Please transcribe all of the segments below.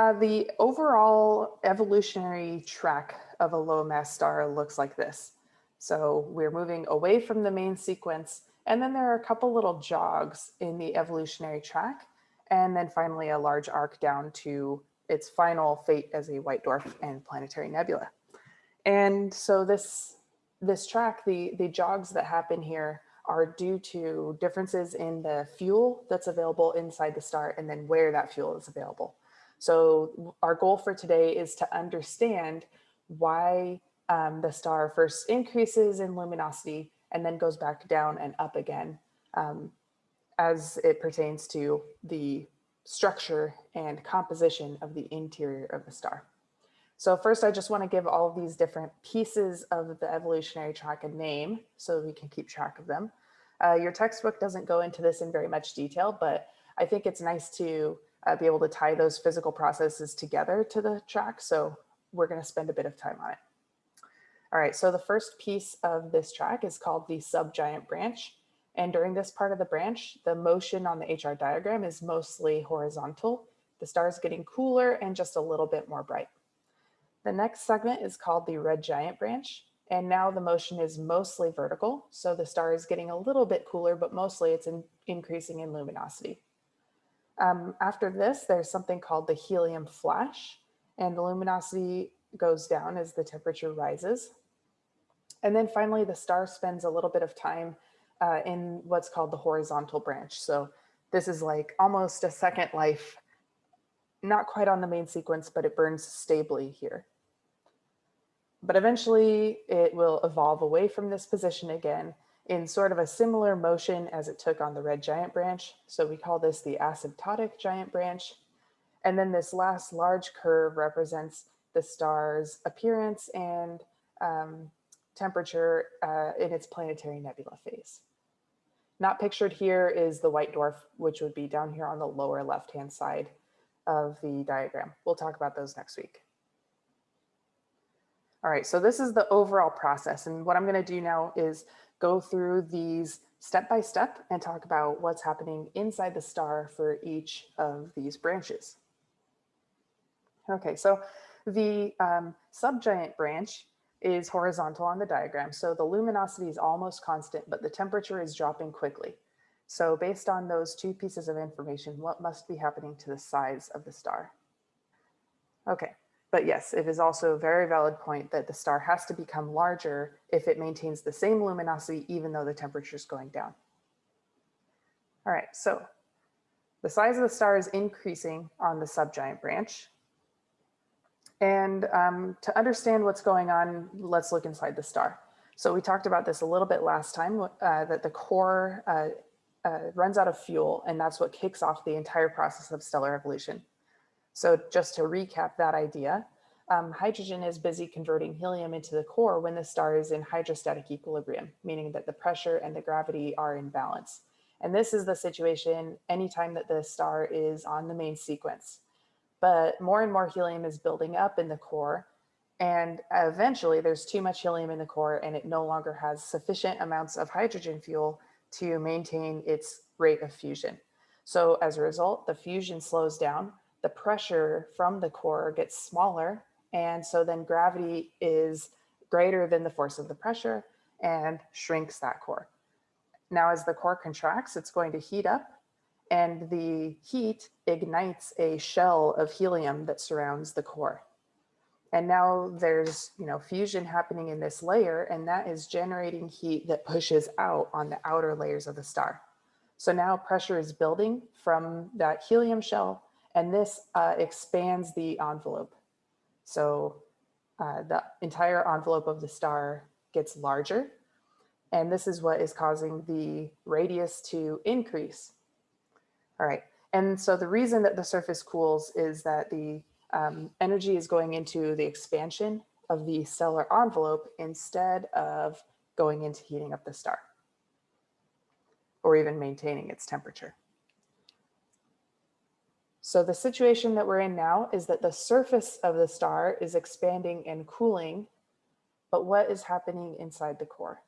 Uh, the overall evolutionary track of a low mass star looks like this. So we're moving away from the main sequence, and then there are a couple little jogs in the evolutionary track, and then finally a large arc down to its final fate as a white dwarf and planetary nebula. And so this, this track, the, the jogs that happen here are due to differences in the fuel that's available inside the star and then where that fuel is available. So our goal for today is to understand why um, the star first increases in luminosity and then goes back down and up again um, as it pertains to the structure and composition of the interior of the star. So first, I just want to give all of these different pieces of the evolutionary track a name so we can keep track of them. Uh, your textbook doesn't go into this in very much detail, but I think it's nice to uh, be able to tie those physical processes together to the track. So we're going to spend a bit of time on it. All right, so the first piece of this track is called the subgiant branch. And during this part of the branch, the motion on the HR diagram is mostly horizontal. The star is getting cooler and just a little bit more bright. The next segment is called the red giant branch. And now the motion is mostly vertical. So the star is getting a little bit cooler, but mostly it's in, increasing in luminosity. Um, after this, there's something called the helium flash and the luminosity goes down as the temperature rises. And then finally, the star spends a little bit of time uh, in what's called the horizontal branch. So this is like almost a second life, not quite on the main sequence, but it burns stably here. But eventually it will evolve away from this position again in sort of a similar motion as it took on the red giant branch. So we call this the asymptotic giant branch. And then this last large curve represents the star's appearance and um, temperature uh, in its planetary nebula phase. Not pictured here is the white dwarf, which would be down here on the lower left-hand side of the diagram. We'll talk about those next week. All right, so this is the overall process. And what I'm gonna do now is go through these step by step and talk about what's happening inside the star for each of these branches. Okay, so the um, subgiant branch is horizontal on the diagram. So the luminosity is almost constant, but the temperature is dropping quickly. So based on those two pieces of information, what must be happening to the size of the star? Okay, but yes, it is also a very valid point that the star has to become larger if it maintains the same luminosity, even though the temperature is going down. All right, so the size of the star is increasing on the subgiant branch. And um, to understand what's going on, let's look inside the star. So we talked about this a little bit last time, uh, that the core uh, uh, runs out of fuel, and that's what kicks off the entire process of stellar evolution. So just to recap that idea, um, hydrogen is busy converting helium into the core when the star is in hydrostatic equilibrium, meaning that the pressure and the gravity are in balance. And this is the situation anytime that the star is on the main sequence. But more and more helium is building up in the core and eventually there's too much helium in the core and it no longer has sufficient amounts of hydrogen fuel to maintain its rate of fusion. So as a result, the fusion slows down the pressure from the core gets smaller. And so then gravity is greater than the force of the pressure and shrinks that core. Now, as the core contracts, it's going to heat up and the heat ignites a shell of helium that surrounds the core. And now there's, you know, fusion happening in this layer and that is generating heat that pushes out on the outer layers of the star. So now pressure is building from that helium shell and this uh, expands the envelope. So uh, the entire envelope of the star gets larger. And this is what is causing the radius to increase. All right. And so the reason that the surface cools is that the um, energy is going into the expansion of the stellar envelope instead of going into heating up the star or even maintaining its temperature. So the situation that we're in now is that the surface of the star is expanding and cooling, but what is happening inside the core?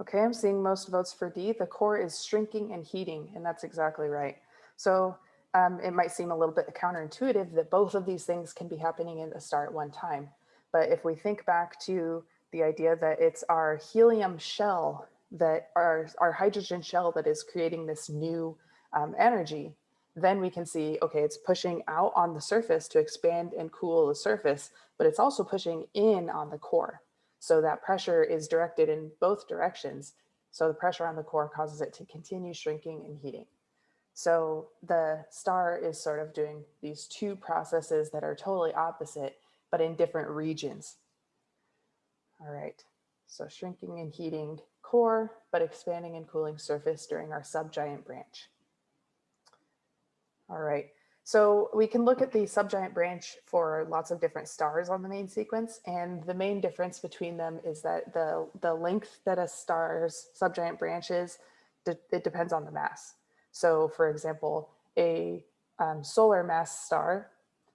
Okay, I'm seeing most votes for D. The core is shrinking and heating, and that's exactly right. So um, it might seem a little bit counterintuitive that both of these things can be happening in the star at one time. But if we think back to the idea that it's our helium shell that our, our hydrogen shell that is creating this new um, energy, then we can see, okay, it's pushing out on the surface to expand and cool the surface, but it's also pushing in on the core. So that pressure is directed in both directions. So the pressure on the core causes it to continue shrinking and heating. So the star is sort of doing these two processes that are totally opposite, but in different regions. All right, so shrinking and heating core, but expanding and cooling surface during our subgiant branch. All right, so we can look at the subgiant branch for lots of different stars on the main sequence. And the main difference between them is that the, the length that a star's subgiant branch is, it depends on the mass. So for example, a um, solar mass star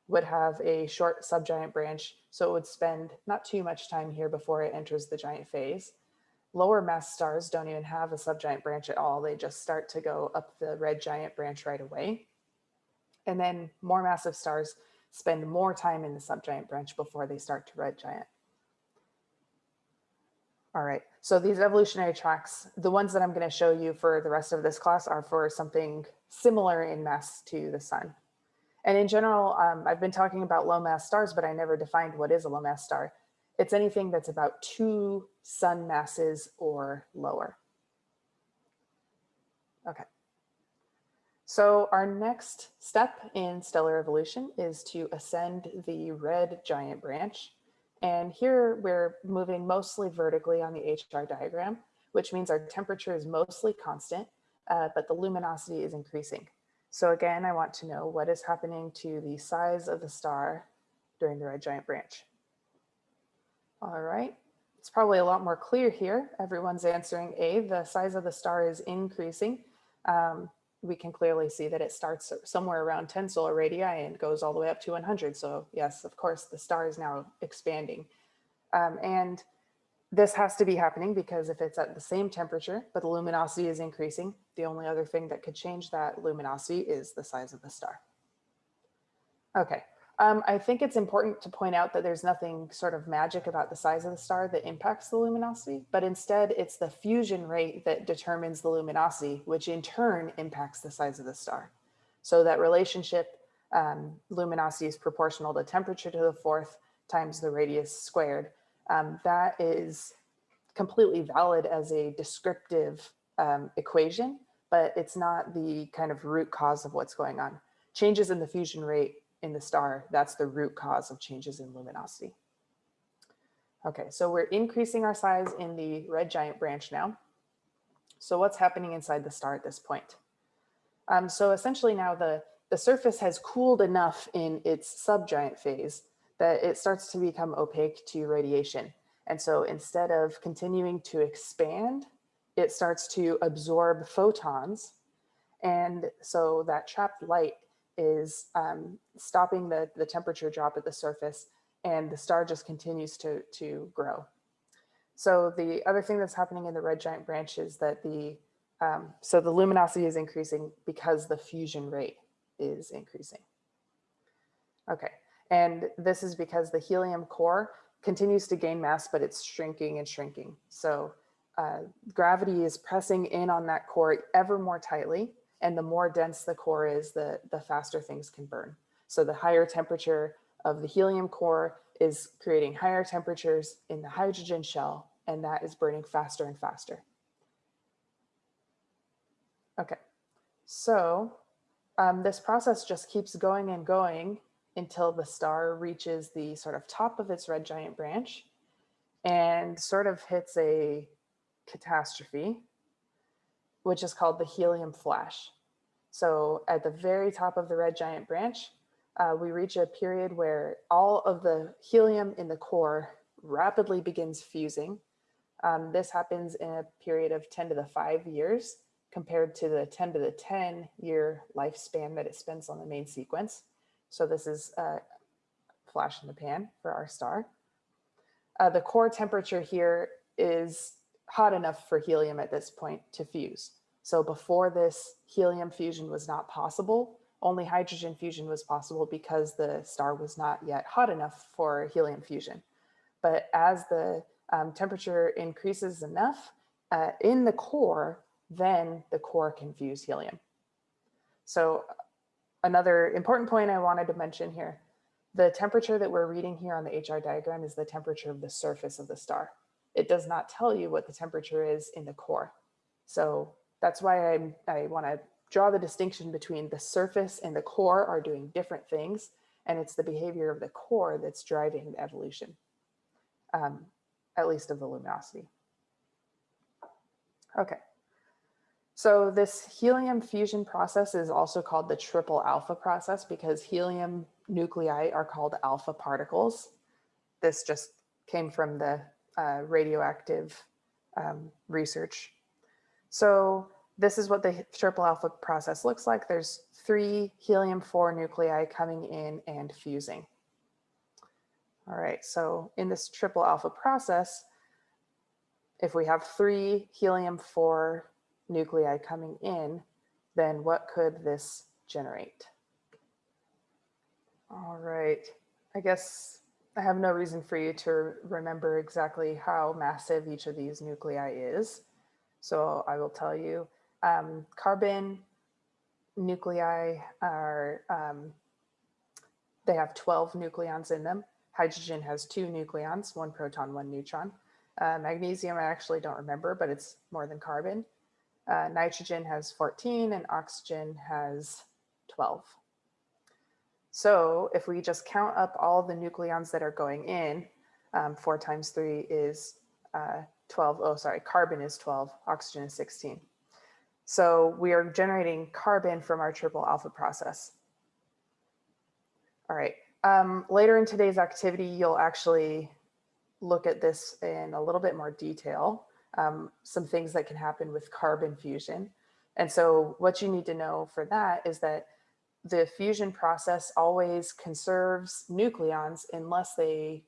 would have a short subgiant branch, so it would spend not too much time here before it enters the giant phase. Lower mass stars don't even have a subgiant branch at all. They just start to go up the red giant branch right away. And then more massive stars spend more time in the subgiant branch before they start to red giant. All right, so these evolutionary tracks, the ones that I'm gonna show you for the rest of this class are for something similar in mass to the sun. And in general, um, I've been talking about low mass stars, but I never defined what is a low mass star. It's anything that's about two sun masses or lower. Okay. So our next step in stellar evolution is to ascend the red giant branch. And here we're moving mostly vertically on the HR diagram, which means our temperature is mostly constant, uh, but the luminosity is increasing. So again, I want to know what is happening to the size of the star during the red giant branch. All right, it's probably a lot more clear here. Everyone's answering A, the size of the star is increasing. Um, we can clearly see that it starts somewhere around 10 solar radii and goes all the way up to 100. So yes, of course, the star is now expanding. Um, and this has to be happening because if it's at the same temperature, but the luminosity is increasing, the only other thing that could change that luminosity is the size of the star. Okay, um, I think it's important to point out that there's nothing sort of magic about the size of the star that impacts the luminosity, but instead it's the fusion rate that determines the luminosity, which in turn impacts the size of the star. So that relationship, um, luminosity is proportional to temperature to the fourth times the radius squared um, that is completely valid as a descriptive um, equation, but it's not the kind of root cause of what's going on. Changes in the fusion rate in the star, that's the root cause of changes in luminosity. Okay, so we're increasing our size in the red giant branch now. So what's happening inside the star at this point? Um, so essentially now the, the surface has cooled enough in its subgiant phase that it starts to become opaque to radiation. And so instead of continuing to expand, it starts to absorb photons. And so that trapped light is um, stopping the, the temperature drop at the surface and the star just continues to, to grow. So the other thing that's happening in the red giant branch is that the, um, so the luminosity is increasing because the fusion rate is increasing. Okay, and this is because the helium core continues to gain mass, but it's shrinking and shrinking. So uh, gravity is pressing in on that core ever more tightly. And the more dense the core is, the, the faster things can burn. So the higher temperature of the helium core is creating higher temperatures in the hydrogen shell, and that is burning faster and faster. Okay, so um, this process just keeps going and going until the star reaches the sort of top of its red giant branch and sort of hits a catastrophe, which is called the helium flash. So at the very top of the red giant branch, uh, we reach a period where all of the helium in the core rapidly begins fusing. Um, this happens in a period of 10 to the 5 years compared to the 10 to the 10 year lifespan that it spends on the main sequence. So this is a flash in the pan for our star. Uh, the core temperature here is hot enough for helium at this point to fuse. So before this helium fusion was not possible only hydrogen fusion was possible because the star was not yet hot enough for helium fusion. But as the um, temperature increases enough uh, in the core, then the core can fuse helium. So another important point I wanted to mention here, the temperature that we're reading here on the HR diagram is the temperature of the surface of the star. It does not tell you what the temperature is in the core. So that's why I, I want to draw the distinction between the surface and the core are doing different things, and it's the behavior of the core that's driving the evolution, um, at least of the luminosity. Okay. So this helium fusion process is also called the triple alpha process because helium nuclei are called alpha particles. This just came from the uh, radioactive um, research. So this is what the triple alpha process looks like. There's three helium-4 nuclei coming in and fusing. All right, so in this triple alpha process, if we have three helium-4 nuclei coming in, then what could this generate? All right, I guess I have no reason for you to remember exactly how massive each of these nuclei is. So I will tell you um, carbon nuclei are, um, they have 12 nucleons in them. Hydrogen has two nucleons, one proton, one neutron. Uh, magnesium, I actually don't remember, but it's more than carbon. Uh, nitrogen has 14 and oxygen has 12. So if we just count up all the nucleons that are going in, um, four times three is uh, 12. Oh, sorry, carbon is 12, oxygen is 16. So we are generating carbon from our triple alpha process. All right, um, later in today's activity, you'll actually look at this in a little bit more detail, um, some things that can happen with carbon fusion. And so what you need to know for that is that the fusion process always conserves nucleons unless they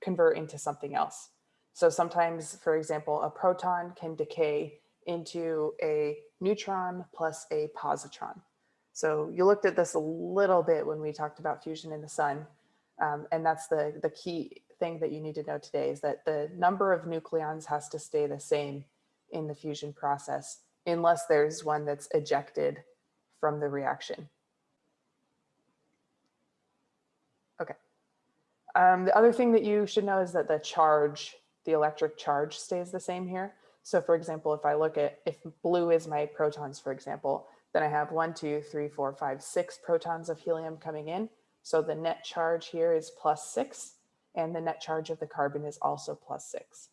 convert into something else. So sometimes, for example, a proton can decay into a neutron plus a positron. So you looked at this a little bit when we talked about fusion in the sun. Um, and that's the, the key thing that you need to know today is that the number of nucleons has to stay the same in the fusion process unless there's one that's ejected from the reaction. Okay. Um, the other thing that you should know is that the charge, the electric charge stays the same here. So for example, if I look at, if blue is my protons, for example, then I have one, two, three, four, five, six protons of helium coming in. So the net charge here is plus six, and the net charge of the carbon is also plus six.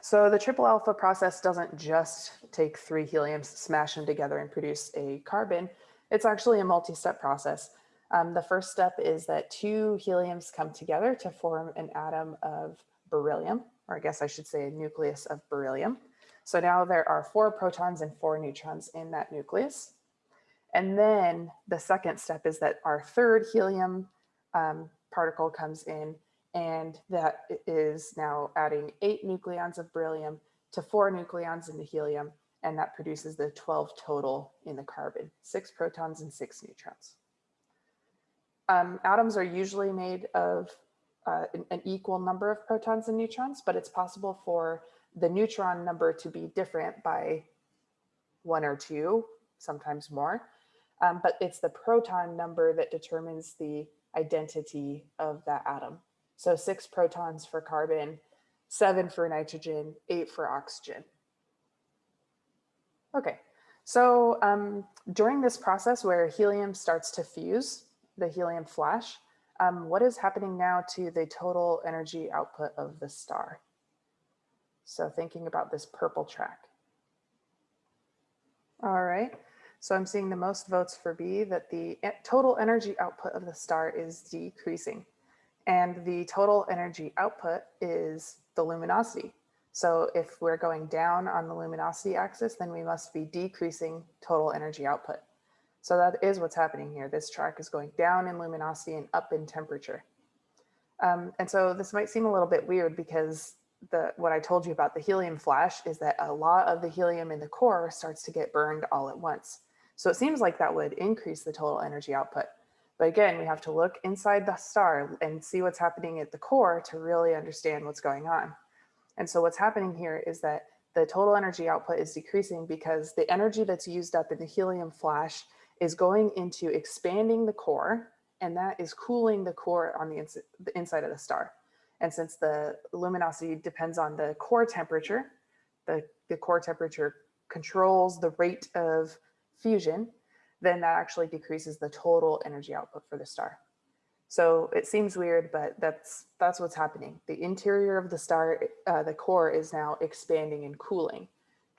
So the triple alpha process doesn't just take three heliums, smash them together and produce a carbon. It's actually a multi-step process. Um, the first step is that two heliums come together to form an atom of beryllium or I guess I should say a nucleus of beryllium. So now there are four protons and four neutrons in that nucleus. And then the second step is that our third helium um, particle comes in and that is now adding eight nucleons of beryllium to four nucleons in the helium and that produces the 12 total in the carbon, six protons and six neutrons. Um, atoms are usually made of uh, an, equal number of protons and neutrons, but it's possible for the neutron number to be different by one or two, sometimes more. Um, but it's the proton number that determines the identity of that atom. So six protons for carbon, seven for nitrogen, eight for oxygen. Okay, so um, during this process where helium starts to fuse, the helium flash, um, what is happening now to the total energy output of the star? So thinking about this purple track. All right, so I'm seeing the most votes for B that the total energy output of the star is decreasing and the total energy output is the luminosity. So if we're going down on the luminosity axis, then we must be decreasing total energy output. So that is what's happening here. This track is going down in luminosity and up in temperature. Um, and so this might seem a little bit weird because the what I told you about the helium flash is that a lot of the helium in the core starts to get burned all at once. So it seems like that would increase the total energy output. But again, we have to look inside the star and see what's happening at the core to really understand what's going on. And so what's happening here is that the total energy output is decreasing because the energy that's used up in the helium flash is going into expanding the core and that is cooling the core on the, ins the inside of the star. And since the luminosity depends on the core temperature, the, the core temperature controls the rate of fusion, then that actually decreases the total energy output for the star. So it seems weird, but that's that's what's happening. The interior of the star, uh, the core is now expanding and cooling,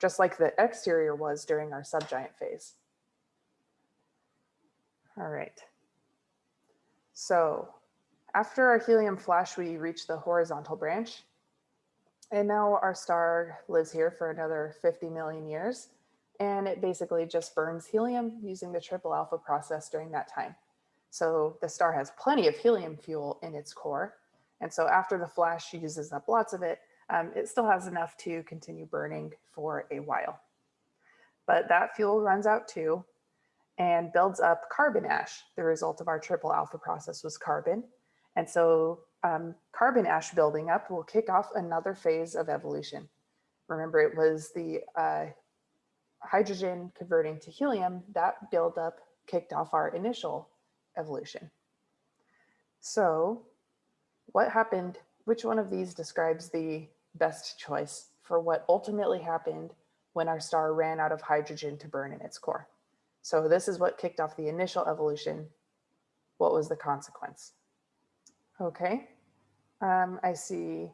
just like the exterior was during our subgiant phase. All right. So after our helium flash, we reach the horizontal branch. And now our star lives here for another 50 million years. And it basically just burns helium using the triple alpha process during that time. So the star has plenty of helium fuel in its core. And so after the flash uses up lots of it, um, it still has enough to continue burning for a while. But that fuel runs out too and builds up carbon ash. The result of our triple alpha process was carbon. And so um, carbon ash building up will kick off another phase of evolution. Remember, it was the uh, hydrogen converting to helium, that buildup kicked off our initial evolution. So what happened, which one of these describes the best choice for what ultimately happened when our star ran out of hydrogen to burn in its core? So this is what kicked off the initial evolution. What was the consequence? Okay, um, I see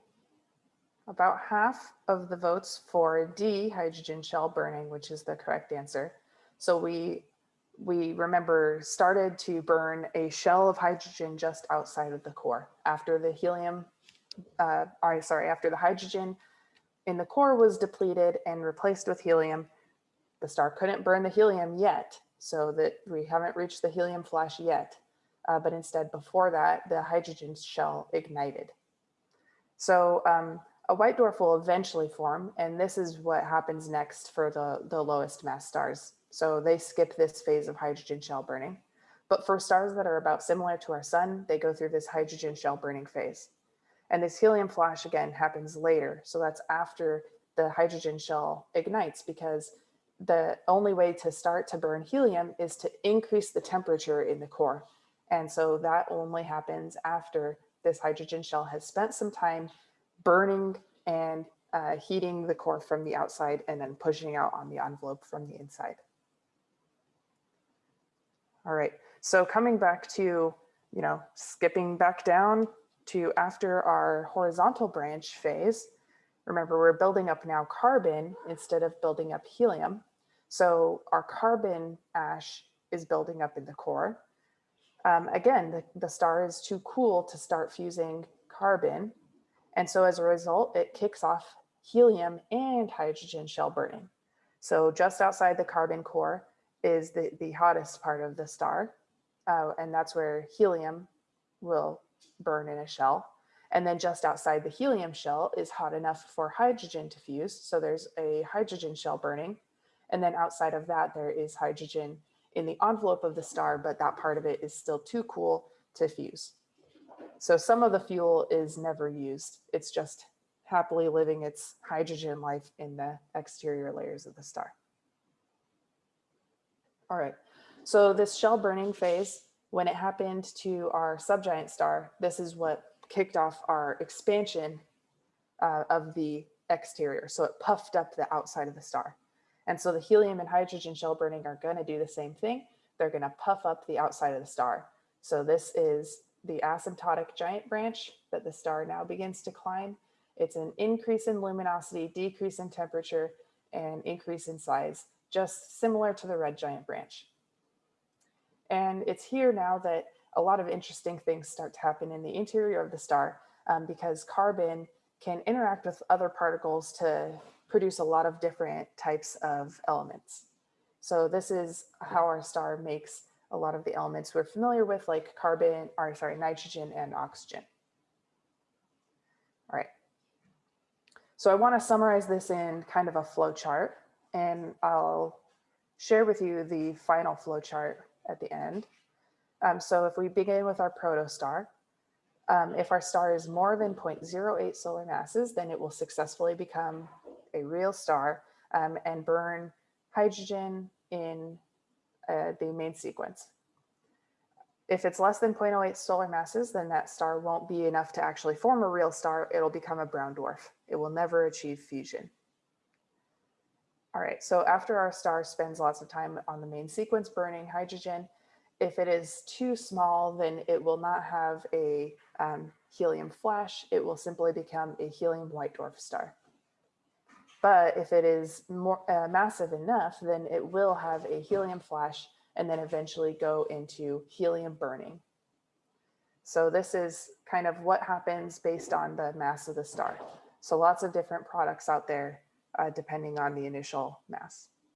about half of the votes for D, hydrogen shell burning, which is the correct answer. So we, we remember started to burn a shell of hydrogen just outside of the core after the helium, uh, sorry, after the hydrogen in the core was depleted and replaced with helium, the star couldn't burn the helium yet, so that we haven't reached the helium flash yet. Uh, but instead, before that, the hydrogen shell ignited. So um, a white dwarf will eventually form, and this is what happens next for the, the lowest mass stars. So they skip this phase of hydrogen shell burning. But for stars that are about similar to our sun, they go through this hydrogen shell burning phase. And this helium flash again happens later. So that's after the hydrogen shell ignites because the only way to start to burn helium is to increase the temperature in the core. And so that only happens after this hydrogen shell has spent some time burning and uh, heating the core from the outside and then pushing out on the envelope from the inside. All right, so coming back to, you know, skipping back down to after our horizontal branch phase, remember we're building up now carbon instead of building up helium. So our carbon ash is building up in the core. Um, again, the, the star is too cool to start fusing carbon. And so as a result, it kicks off helium and hydrogen shell burning. So just outside the carbon core is the, the hottest part of the star. Uh, and that's where helium will burn in a shell. And then just outside the helium shell is hot enough for hydrogen to fuse. So there's a hydrogen shell burning. And then outside of that, there is hydrogen in the envelope of the star, but that part of it is still too cool to fuse. So some of the fuel is never used. It's just happily living its hydrogen life in the exterior layers of the star. All right, so this shell burning phase, when it happened to our subgiant star, this is what kicked off our expansion uh, of the exterior. So it puffed up the outside of the star. And so the helium and hydrogen shell burning are going to do the same thing. They're going to puff up the outside of the star. So this is the asymptotic giant branch that the star now begins to climb. It's an increase in luminosity, decrease in temperature, and increase in size, just similar to the red giant branch. And it's here now that a lot of interesting things start to happen in the interior of the star um, because carbon can interact with other particles to produce a lot of different types of elements. So this is how our star makes a lot of the elements we're familiar with like carbon, or sorry, nitrogen and oxygen. All right. So I want to summarize this in kind of a flow chart and I'll share with you the final flow chart at the end. Um, so if we begin with our protostar, um, if our star is more than 0.08 solar masses, then it will successfully become a real star um, and burn hydrogen in uh, the main sequence. If it's less than 0.08 solar masses, then that star won't be enough to actually form a real star. It'll become a brown dwarf. It will never achieve fusion. All right, so after our star spends lots of time on the main sequence burning hydrogen, if it is too small, then it will not have a um, helium flash. It will simply become a helium white dwarf star. But if it is more uh, massive enough, then it will have a helium flash and then eventually go into helium burning. So this is kind of what happens based on the mass of the star. So lots of different products out there uh, depending on the initial mass.